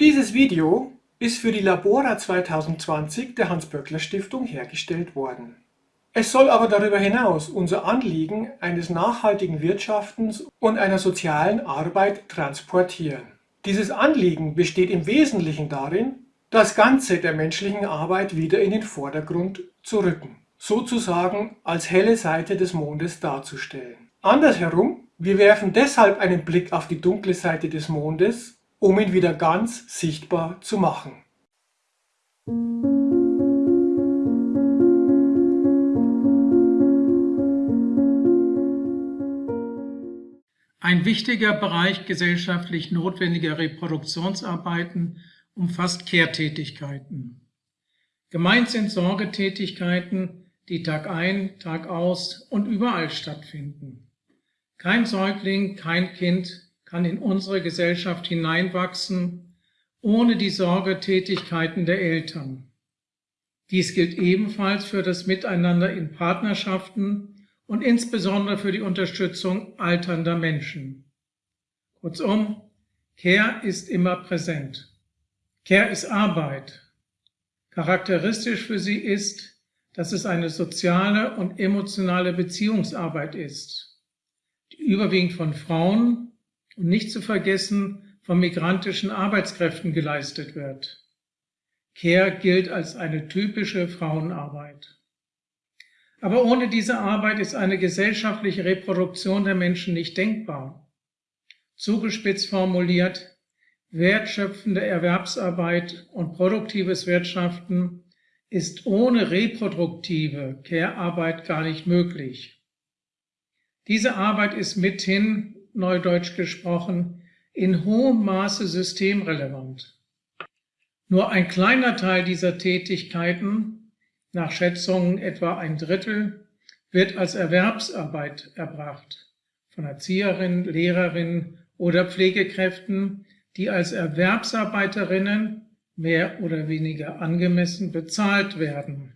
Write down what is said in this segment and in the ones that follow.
Dieses Video ist für die Labora 2020 der Hans-Böckler-Stiftung hergestellt worden. Es soll aber darüber hinaus unser Anliegen eines nachhaltigen Wirtschaftens und einer sozialen Arbeit transportieren. Dieses Anliegen besteht im Wesentlichen darin, das Ganze der menschlichen Arbeit wieder in den Vordergrund zu rücken, sozusagen als helle Seite des Mondes darzustellen. Andersherum, wir werfen deshalb einen Blick auf die dunkle Seite des Mondes, um ihn wieder ganz sichtbar zu machen. Ein wichtiger Bereich gesellschaftlich notwendiger Reproduktionsarbeiten umfasst Kehrtätigkeiten. Gemeint sind Sorgetätigkeiten, die Tag ein, Tag aus und überall stattfinden. Kein Säugling, kein Kind kann in unsere Gesellschaft hineinwachsen, ohne die Sorgetätigkeiten der Eltern. Dies gilt ebenfalls für das Miteinander in Partnerschaften und insbesondere für die Unterstützung alternder Menschen. Kurzum, Care ist immer präsent. Care ist Arbeit. Charakteristisch für sie ist, dass es eine soziale und emotionale Beziehungsarbeit ist, die überwiegend von Frauen und nicht zu vergessen von migrantischen Arbeitskräften geleistet wird. Care gilt als eine typische Frauenarbeit. Aber ohne diese Arbeit ist eine gesellschaftliche Reproduktion der Menschen nicht denkbar. Zugespitzt formuliert, wertschöpfende Erwerbsarbeit und produktives Wirtschaften ist ohne reproduktive Care-Arbeit gar nicht möglich. Diese Arbeit ist mithin neudeutsch gesprochen, in hohem Maße systemrelevant. Nur ein kleiner Teil dieser Tätigkeiten, nach Schätzungen etwa ein Drittel, wird als Erwerbsarbeit erbracht von Erzieherinnen, Lehrerinnen oder Pflegekräften, die als Erwerbsarbeiterinnen mehr oder weniger angemessen bezahlt werden.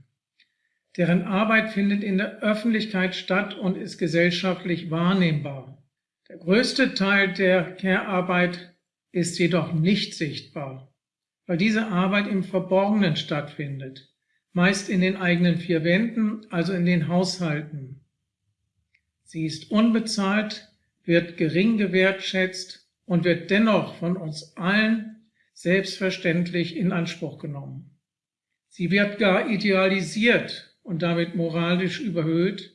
Deren Arbeit findet in der Öffentlichkeit statt und ist gesellschaftlich wahrnehmbar. Der größte Teil der Care-Arbeit ist jedoch nicht sichtbar, weil diese Arbeit im Verborgenen stattfindet, meist in den eigenen vier Wänden, also in den Haushalten. Sie ist unbezahlt, wird gering gewertschätzt und wird dennoch von uns allen selbstverständlich in Anspruch genommen. Sie wird gar idealisiert und damit moralisch überhöht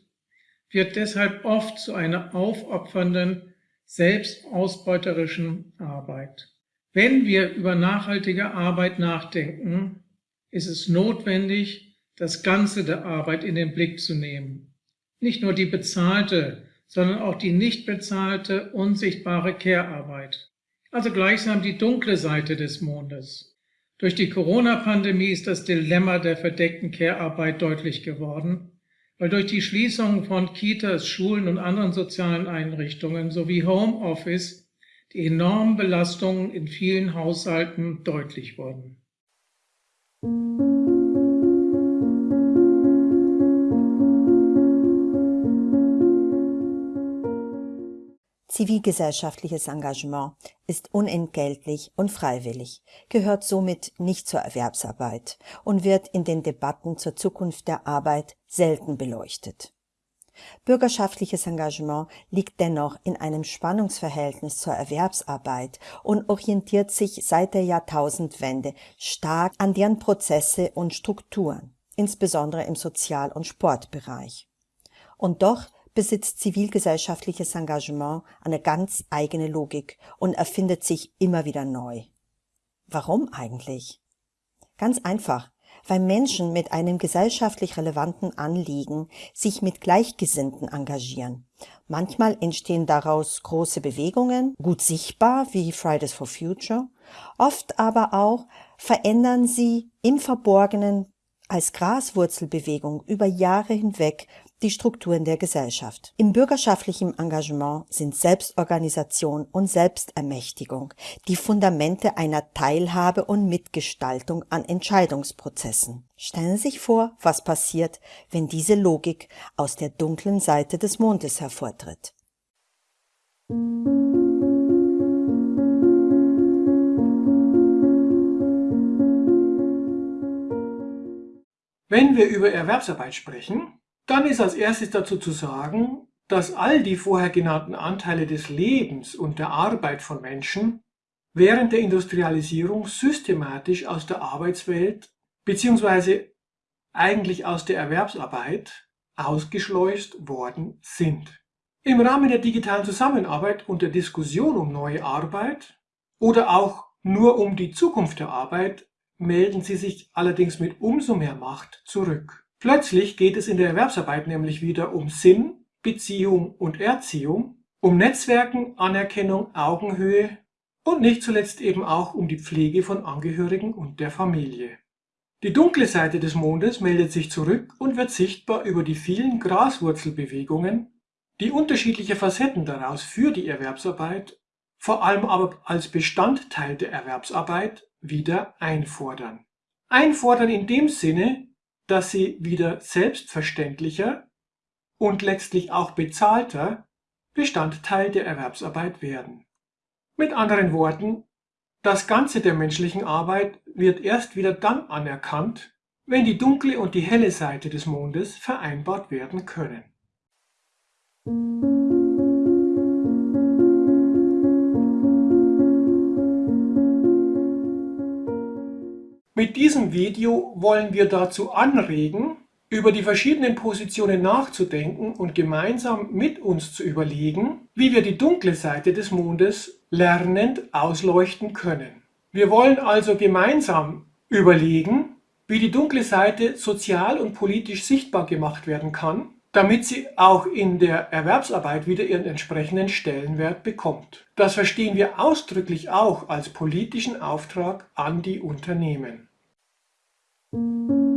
wird deshalb oft zu einer aufopfernden, selbstausbeuterischen Arbeit. Wenn wir über nachhaltige Arbeit nachdenken, ist es notwendig, das Ganze der Arbeit in den Blick zu nehmen. Nicht nur die bezahlte, sondern auch die nicht bezahlte, unsichtbare Care-Arbeit. Also gleichsam die dunkle Seite des Mondes. Durch die Corona-Pandemie ist das Dilemma der verdeckten Care-Arbeit deutlich geworden weil durch die Schließung von Kitas, Schulen und anderen sozialen Einrichtungen sowie Homeoffice die enormen Belastungen in vielen Haushalten deutlich wurden. Zivilgesellschaftliches Engagement ist unentgeltlich und freiwillig, gehört somit nicht zur Erwerbsarbeit und wird in den Debatten zur Zukunft der Arbeit selten beleuchtet. Bürgerschaftliches Engagement liegt dennoch in einem Spannungsverhältnis zur Erwerbsarbeit und orientiert sich seit der Jahrtausendwende stark an deren Prozesse und Strukturen, insbesondere im Sozial- und Sportbereich. Und doch besitzt zivilgesellschaftliches Engagement eine ganz eigene Logik und erfindet sich immer wieder neu. Warum eigentlich? Ganz einfach, weil Menschen mit einem gesellschaftlich relevanten Anliegen sich mit Gleichgesinnten engagieren. Manchmal entstehen daraus große Bewegungen, gut sichtbar wie Fridays for Future, oft aber auch verändern sie im Verborgenen als Graswurzelbewegung über Jahre hinweg die Strukturen der Gesellschaft. Im bürgerschaftlichen Engagement sind Selbstorganisation und Selbstermächtigung die Fundamente einer Teilhabe und Mitgestaltung an Entscheidungsprozessen. Stellen Sie sich vor, was passiert, wenn diese Logik aus der dunklen Seite des Mondes hervortritt. Wenn wir über Erwerbsarbeit sprechen, dann ist als erstes dazu zu sagen, dass all die vorher genannten Anteile des Lebens und der Arbeit von Menschen während der Industrialisierung systematisch aus der Arbeitswelt bzw. eigentlich aus der Erwerbsarbeit ausgeschleust worden sind. Im Rahmen der digitalen Zusammenarbeit und der Diskussion um neue Arbeit oder auch nur um die Zukunft der Arbeit melden sie sich allerdings mit umso mehr Macht zurück. Plötzlich geht es in der Erwerbsarbeit nämlich wieder um Sinn, Beziehung und Erziehung, um Netzwerken, Anerkennung, Augenhöhe und nicht zuletzt eben auch um die Pflege von Angehörigen und der Familie. Die dunkle Seite des Mondes meldet sich zurück und wird sichtbar über die vielen Graswurzelbewegungen, die unterschiedliche Facetten daraus für die Erwerbsarbeit, vor allem aber als Bestandteil der Erwerbsarbeit, wieder einfordern. Einfordern in dem Sinne, dass sie wieder selbstverständlicher und letztlich auch bezahlter Bestandteil der Erwerbsarbeit werden. Mit anderen Worten, das Ganze der menschlichen Arbeit wird erst wieder dann anerkannt, wenn die dunkle und die helle Seite des Mondes vereinbart werden können. Mit diesem Video wollen wir dazu anregen, über die verschiedenen Positionen nachzudenken und gemeinsam mit uns zu überlegen, wie wir die dunkle Seite des Mondes lernend ausleuchten können. Wir wollen also gemeinsam überlegen, wie die dunkle Seite sozial und politisch sichtbar gemacht werden kann, damit sie auch in der Erwerbsarbeit wieder ihren entsprechenden Stellenwert bekommt. Das verstehen wir ausdrücklich auch als politischen Auftrag an die Unternehmen. Música